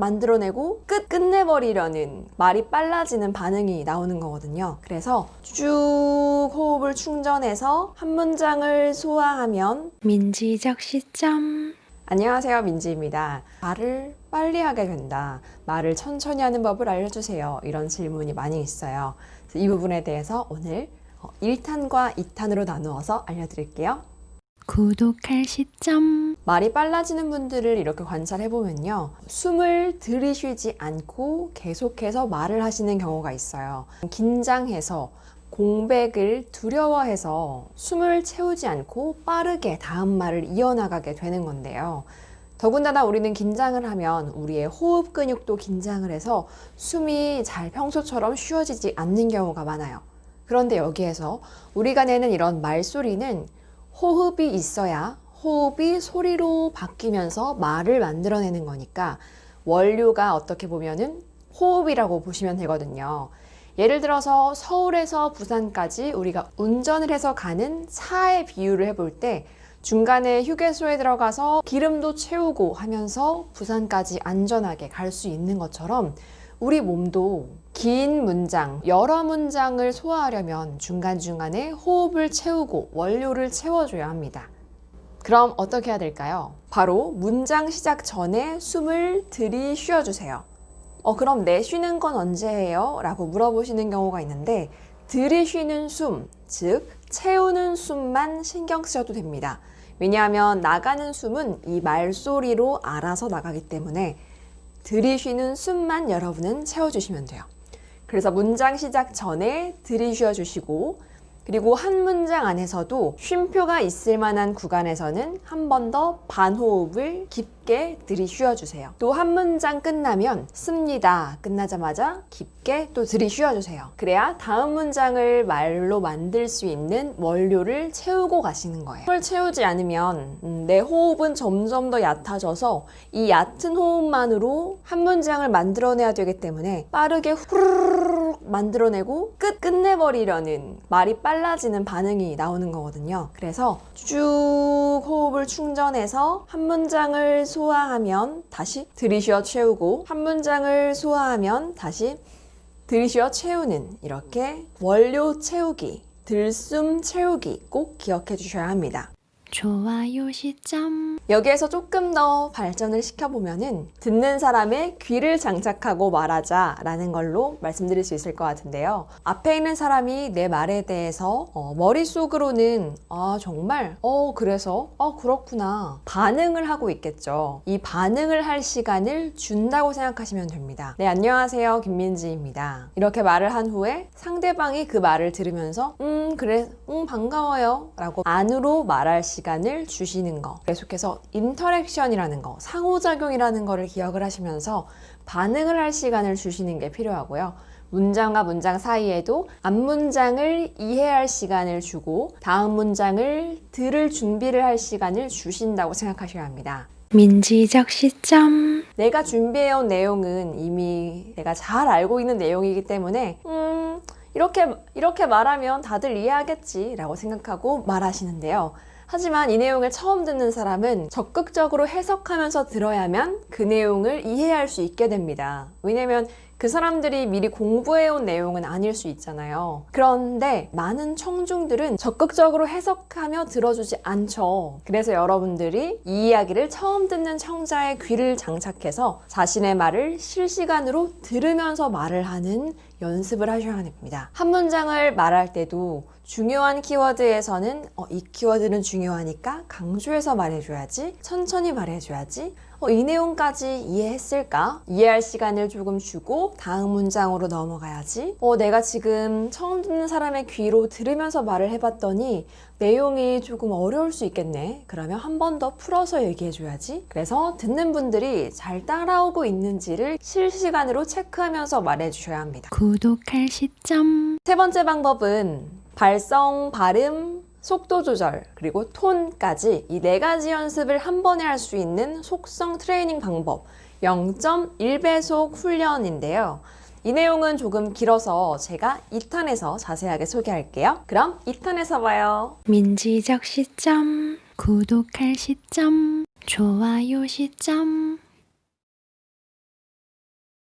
만들어내고 끝 끝내버리려는 말이 빨라지는 반응이 나오는 거거든요. 그래서 쭉 호흡을 충전해서 한 문장을 소화하면 민지적 시점 안녕하세요 민지입니다. 말을 빨리 하게 된다. 말을 천천히 하는 법을 알려주세요. 이런 질문이 많이 있어요. 이 부분에 대해서 오늘 1탄과 2탄으로 나누어서 알려드릴게요. 구독할 시점 말이 빨라지는 분들을 이렇게 관찰해 보면요. 숨을 들이쉬지 않고 계속해서 말을 하시는 경우가 있어요. 긴장해서 공백을 두려워해서 숨을 채우지 않고 빠르게 다음 말을 이어나가게 되는 건데요. 더군다나 우리는 긴장을 하면 우리의 호흡 근육도 긴장을 해서 숨이 잘 평소처럼 쉬어지지 않는 경우가 많아요. 그런데 여기에서 우리가 내는 이런 말소리는 호흡이 있어야 호흡이 소리로 바뀌면서 말을 만들어내는 거니까 원료가 어떻게 보면은 호흡이라고 보시면 되거든요. 예를 들어서 서울에서 부산까지 우리가 운전을 해서 가는 차의 비유를 해볼 때 중간에 휴게소에 들어가서 기름도 채우고 하면서 부산까지 안전하게 갈 수 있는 것처럼 우리 몸도 긴 문장, 여러 문장을 소화하려면 중간중간에 호흡을 채우고 원료를 채워줘야 합니다. 그럼 어떻게 해야 될까요? 바로 문장 시작 전에 숨을 들이쉬어 주세요. 어, 그럼 내쉬는 건 언제예요? 라고 물어보시는 경우가 있는데 들이쉬는 숨, 즉 채우는 숨만 신경 쓰셔도 됩니다. 왜냐하면 나가는 숨은 이 말소리로 알아서 나가기 때문에 들이쉬는 숨만 여러분은 채워주시면 돼요. 그래서 문장 시작 전에 들이쉬어 주시고 그리고 한 문장 안에서도 쉼표가 있을 만한 구간에서는 한 번 더 반호흡을 깊게 들이쉬어 주세요. 또 한 문장 끝나면 씁니다. 끝나자마자 깊게 또 들이쉬어 주세요. 그래야 다음 문장을 말로 만들 수 있는 원료를 채우고 가시는 거예요. 을 채우지 않으면 음, 내 호흡은 점점 더 얕아져서 이 얕은 호흡만으로 한 문장을 만들어내야 되기 때문에 빠르게 후루룩 만들어내고 끝 끝내버리려는 말이 빨라지는 반응이 나오는 거거든요. 그래서 쭉 호흡을 충전해서 한 문장을 소화하면 다시 들이쉬어 채우고 한 문장을 소화하면 다시 들이쉬어 채우는 이렇게 원료 채우기, 들숨 채우기 꼭 기억해 주셔야 합니다. 좋아요 시점 여기에서 조금 더 발전을 시켜보면 은 듣는 사람의 귀를 장착하고 말하자 라는 걸로 말씀드릴 수 있을 것 같은데요. 앞에 있는 사람이 내 말에 대해서 어, 머릿속으로는 아 정말 어 그래서 어 그렇구나 반응을 하고 있겠죠. 이 반응을 할 시간을 준다고 생각하시면 됩니다. 네 안녕하세요 김민지입니다. 이렇게 말을 한 후에 상대방이 그 말을 들으면서 음 그래 음 반가워요 라고 안으로 말할 시간 시간을 주시는 거. 계속해서 interaction이라는 거 상호작용이라는 거를 기억을 하시면서 반응을 할 시간을 주시는 게 필요하고요. 문장과 문장 사이에도 앞문장을 이해할 시간을 주고 다음 문장을 들을 준비를 할 시간을 주신다고 생각하셔야 합니다. 민지적 시점. 내가 준비해온 내용은 이미 내가 잘 알고 있는 내용이기 때문에 음 이렇게 이렇게 말하면 다들 이해하겠지 라고 생각하고 말하시는데요 하지만 이 내용을 처음 듣는 사람은 적극적으로 해석하면서 들어야만 그 내용을 이해할 수 있게 됩니다. 왜냐면 그 사람들이 미리 공부해온 내용은 아닐 수 있잖아요. 그런데 많은 청중들은 적극적으로 해석하며 들어주지 않죠. 그래서 여러분들이 이 이야기를 처음 듣는 청자의 귀를 장착해서 자신의 말을 실시간으로 들으면서 말을 하는 연습을 하셔야 합니다. 한 문장을 말할 때도 중요한 키워드에서는 어, 이 키워드는 중요하니까 강조해서 말해줘야지 천천히 말해줘야지 어, 이 내용까지 이해했을까? 이해할 시간을 조금 주고 다음 문장으로 넘어가야지. 어, 내가 지금 처음 듣는 사람의 귀로 들으면서 말을 해봤더니 내용이 조금 어려울 수 있겠네. 그러면 한 번 더 풀어서 얘기해줘야지. 그래서 듣는 분들이 잘 따라오고 있는지를 실시간으로 체크하면서 말해주셔야 합니다. 구독할 시점. 세 번째 방법은 발성, 발음, 속도 조절, 그리고 톤까지 이 네 가지 연습을 한 번에 할 수 있는 속성 트레이닝 방법 0.1배속 훈련인데요. 이 내용은 조금 길어서 제가 2탄에서 자세하게 소개할게요. 그럼 2탄에서 봐요. 민지적 시점 구독할 시점 좋아요 시점